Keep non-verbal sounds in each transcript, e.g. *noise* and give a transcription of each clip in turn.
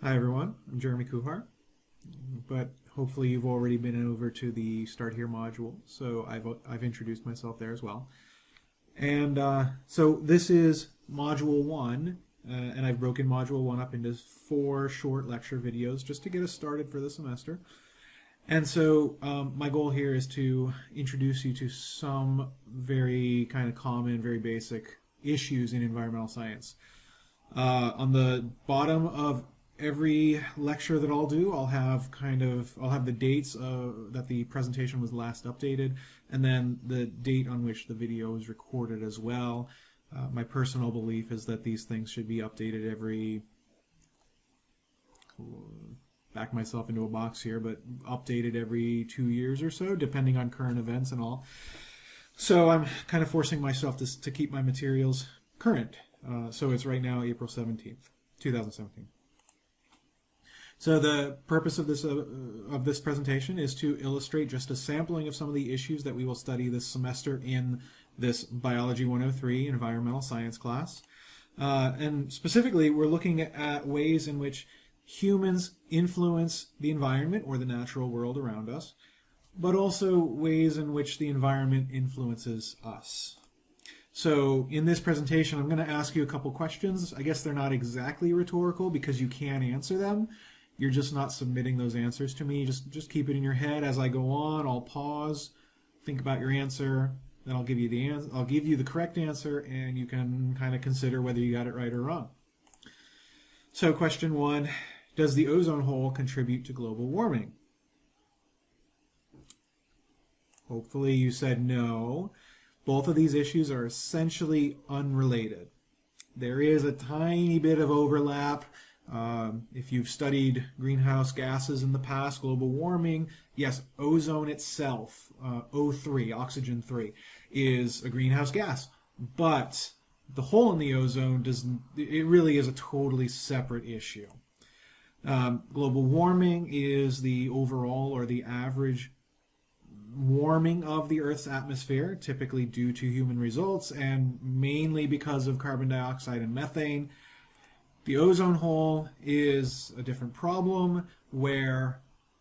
Hi everyone, I'm Jeremy Kuhar, but hopefully you've already been over to the Start Here module, so I've, I've introduced myself there as well. And uh, so this is Module 1, uh, and I've broken Module 1 up into four short lecture videos just to get us started for the semester. And so um, my goal here is to introduce you to some very kind of common, very basic issues in environmental science. Uh, on the bottom of every lecture that I'll do, I'll have kind of, I'll have the dates uh, that the presentation was last updated, and then the date on which the video was recorded as well. Uh, my personal belief is that these things should be updated every, back myself into a box here, but updated every two years or so, depending on current events and all. So I'm kind of forcing myself to, to keep my materials current. Uh, so it's right now April 17th, 2017. So the purpose of this uh, of this presentation is to illustrate just a sampling of some of the issues that we will study this semester in this Biology 103 environmental science class. Uh, and specifically, we're looking at ways in which humans influence the environment or the natural world around us, but also ways in which the environment influences us. So in this presentation, I'm going to ask you a couple questions. I guess they're not exactly rhetorical because you can answer them, you're just not submitting those answers to me. Just just keep it in your head as I go on. I'll pause, think about your answer, then I'll give you the answer. I'll give you the correct answer, and you can kind of consider whether you got it right or wrong. So question one, does the ozone hole contribute to global warming? Hopefully you said no. Both of these issues are essentially unrelated. There is a tiny bit of overlap um, if you've studied greenhouse gases in the past, global warming, yes, ozone itself, uh, O3, oxygen 3, is a greenhouse gas. But the hole in the ozone, does it really is a totally separate issue. Um, global warming is the overall or the average warming of the Earth's atmosphere, typically due to human results and mainly because of carbon dioxide and methane. The ozone hole is a different problem where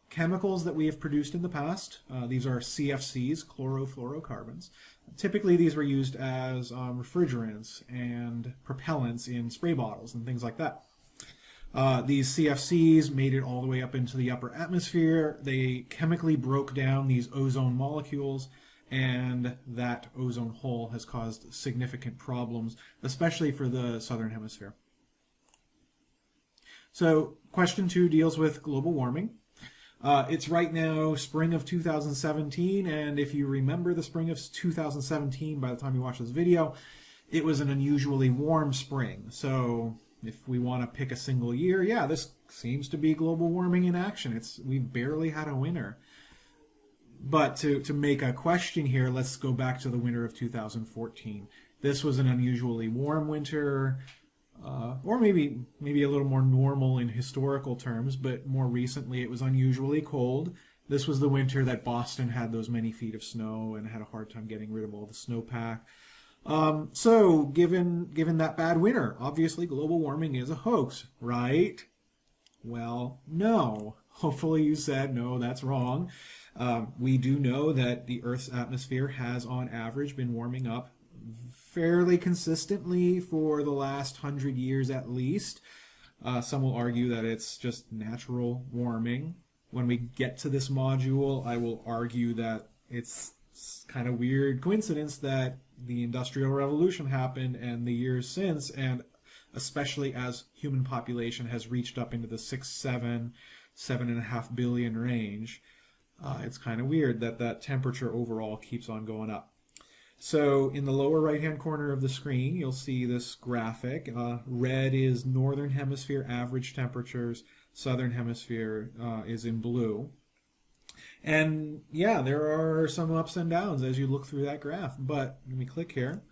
chemicals that we have produced in the past, uh, these are CFCs, chlorofluorocarbons. Typically these were used as um, refrigerants and propellants in spray bottles and things like that. Uh, these CFCs made it all the way up into the upper atmosphere. They chemically broke down these ozone molecules and that ozone hole has caused significant problems, especially for the southern hemisphere. So question two deals with global warming. Uh, it's right now spring of 2017, and if you remember the spring of 2017 by the time you watch this video, it was an unusually warm spring. So if we want to pick a single year, yeah, this seems to be global warming in action. It's We've barely had a winter. But to, to make a question here, let's go back to the winter of 2014. This was an unusually warm winter uh, or maybe maybe a little more normal in historical terms, but more recently it was unusually cold. This was the winter that Boston had those many feet of snow and had a hard time getting rid of all the snowpack. Um, so given given that bad winter, obviously global warming is a hoax, right? Well, no. *laughs* Hopefully you said no, that's wrong. Um, we do know that the Earth's atmosphere has on average been warming up fairly consistently for the last hundred years at least. Uh, some will argue that it's just natural warming. When we get to this module, I will argue that it's, kind of weird coincidence that the Industrial Revolution happened and the years since, and especially as human population has reached up into the six, seven, seven and a half billion range, uh, it's kind of weird that that temperature overall keeps on going up. So in the lower right hand corner of the screen, you'll see this graphic. Uh, red is northern hemisphere average temperatures, southern hemisphere uh, is in blue. And yeah, there are some ups and downs as you look through that graph. But let me click here.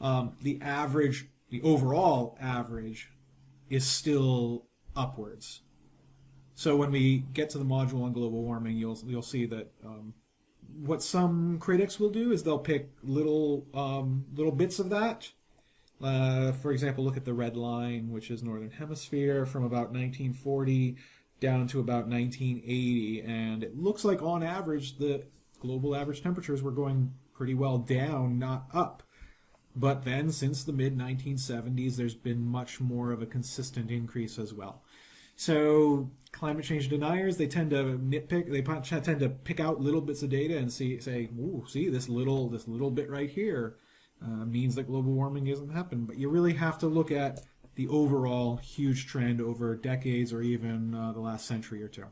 Um, the average, the overall average is still upwards. So when we get to the module on global warming, you'll you'll see that um, what some critics will do is they'll pick little um, little bits of that Uh, for example, look at the red line, which is Northern Hemisphere, from about 1940 down to about 1980. And it looks like on average, the global average temperatures were going pretty well down, not up. But then, since the mid 1970s, there's been much more of a consistent increase as well. So, climate change deniers they tend to nitpick. They tend to pick out little bits of data and see, say, "Ooh, see this little this little bit right here uh, means that global warming isn't happening." But you really have to look at the overall huge trend over decades or even uh, the last century or two.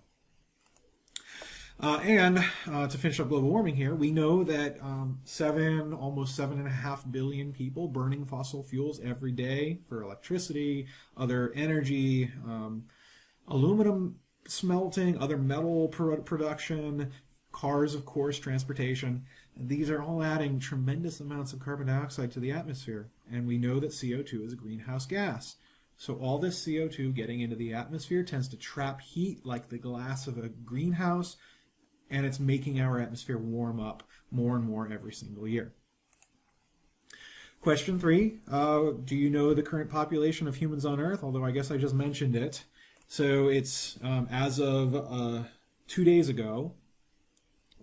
Uh, and uh, to finish up global warming here, we know that um, seven, almost seven and a half billion people burning fossil fuels every day for electricity, other energy, um, aluminum smelting, other metal production, cars, of course, transportation. These are all adding tremendous amounts of carbon dioxide to the atmosphere. And we know that CO2 is a greenhouse gas. So all this CO2 getting into the atmosphere tends to trap heat like the glass of a greenhouse, and it's making our atmosphere warm up more and more every single year. Question three, uh, do you know the current population of humans on Earth? Although I guess I just mentioned it. So it's, um, as of uh, two days ago,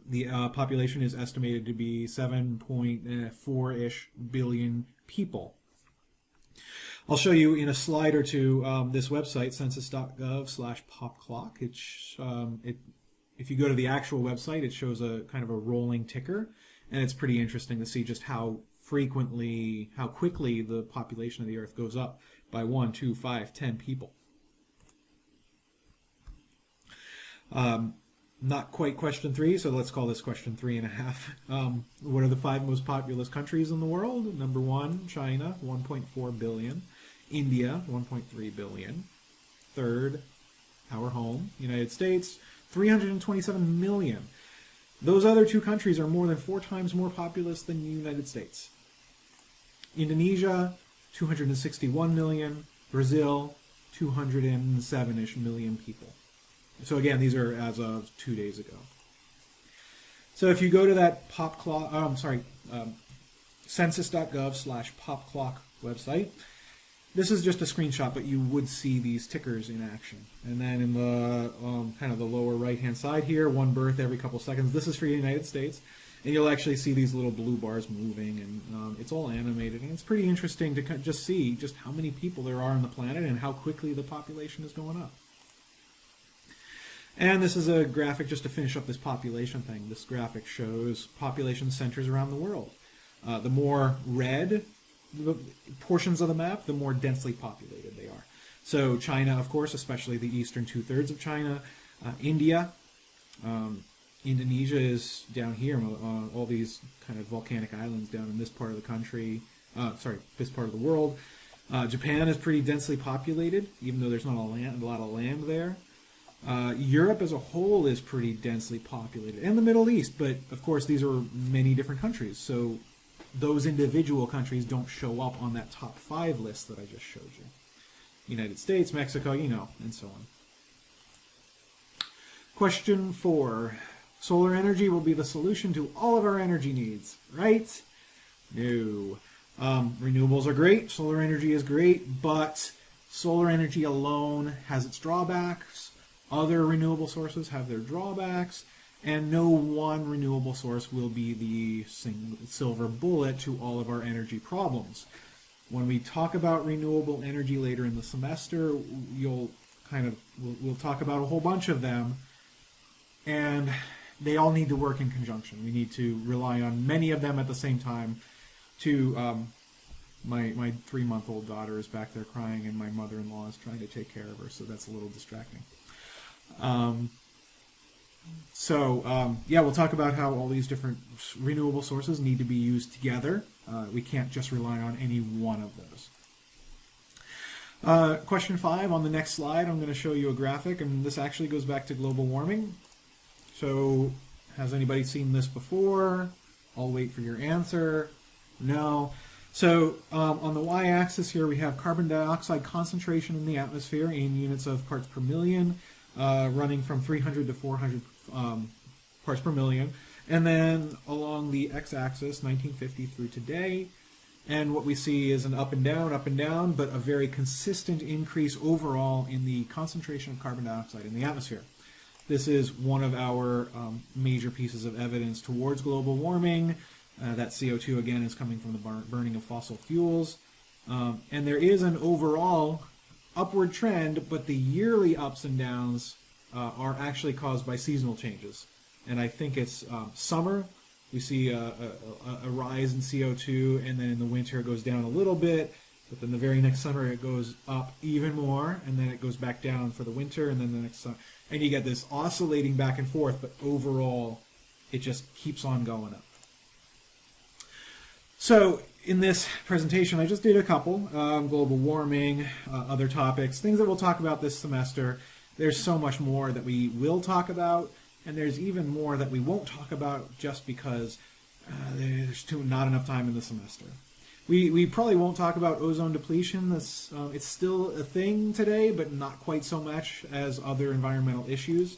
the uh, population is estimated to be 7.4-ish billion people. I'll show you in a slide or two um, this website, census.gov slash popclock. Um, if you go to the actual website, it shows a kind of a rolling ticker, and it's pretty interesting to see just how frequently, how quickly the population of the Earth goes up by one, two, five, ten people. Um, not quite question three, so let's call this question three and a half. *laughs* Um, what are the five most populous countries in the world? Number one, China, 1.4 billion. India, 1.3 billion. Third, our home, United States, 327 million. Those other two countries are more than four times more populous than the United States. Indonesia, 261 million. Brazil, 207-ish million people. So again, these are as of two days ago. So if you go to that pop clock, oh, I'm sorry, um, census.gov slash pop clock website, this is just a screenshot, but you would see these tickers in action. And then in the um, kind of the lower right-hand side here, one birth every couple seconds. This is for the United States. And you'll actually see these little blue bars moving, and um, it's all animated. And it's pretty interesting to just see just how many people there are on the planet and how quickly the population is going up. And this is a graphic just to finish up this population thing. This graphic shows population centers around the world. Uh, the more red the portions of the map, the more densely populated they are. So China, of course, especially the eastern two-thirds of China, uh, India, um, Indonesia is down here, uh, all these kind of volcanic islands down in this part of the country, uh, sorry, this part of the world. Uh, Japan is pretty densely populated, even though there's not a, land, a lot of land there. Uh, Europe as a whole is pretty densely populated, and the Middle East, but of course these are many different countries, so those individual countries don't show up on that top five list that I just showed you. United States, Mexico, you know, and so on. Question four. Solar energy will be the solution to all of our energy needs, right? No. Um, renewables are great, solar energy is great, but solar energy alone has its drawbacks. Other renewable sources have their drawbacks and no one renewable source will be the silver bullet to all of our energy problems. When we talk about renewable energy later in the semester, you'll kind of we'll, we'll talk about a whole bunch of them, and they all need to work in conjunction. We need to rely on many of them at the same time. To um, my my three month old daughter is back there crying, and my mother in law is trying to take care of her, so that's a little distracting. Um, so um, yeah, we'll talk about how all these different renewable sources need to be used together. Uh, we can't just rely on any one of those. Uh, question five on the next slide, I'm going to show you a graphic, and this actually goes back to global warming. So has anybody seen this before? I'll wait for your answer. No. So um, on the y-axis here, we have carbon dioxide concentration in the atmosphere in units of parts per million, uh, running from 300 to 400 um, parts per million. And then along the x-axis, 1950 through today, And what we see is an up and down, up and down, but a very consistent increase overall in the concentration of carbon dioxide in the atmosphere. This is one of our um, major pieces of evidence towards global warming. Uh, that CO2 again is coming from the bur- burning of fossil fuels. Um, and there is an overall upward trend, but the yearly ups and downs uh, are actually caused by seasonal changes. And I think it's um, summer, we see a, a, a, rise in CO2, and then in the winter it goes down a little bit, but then the very next summer it goes up even more, and then it goes back down for the winter, and then the next summer. And you get this oscillating back and forth, but overall it just keeps on going up. So in this presentation, I just did a couple, um, global warming, uh, other topics, things that we'll talk about this semester. There's so much more that we will talk about, and there's even more that we won't talk about just because uh, there's too, not enough time in the semester. We, we probably won't talk about ozone depletion. Uh, it's still a thing today, but not quite so much as other environmental issues.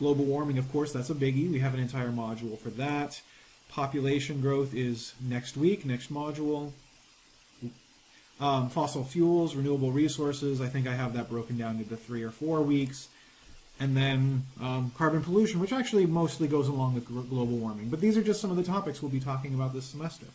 Global warming, of course, that's a biggie. We have an entire module for that. Population growth is next week, next module. Um, fossil fuels, renewable resources, I think I have that broken down into three or four weeks. And then um, carbon pollution, which actually mostly goes along with global warming. But these are just some of the topics we'll be talking about this semester.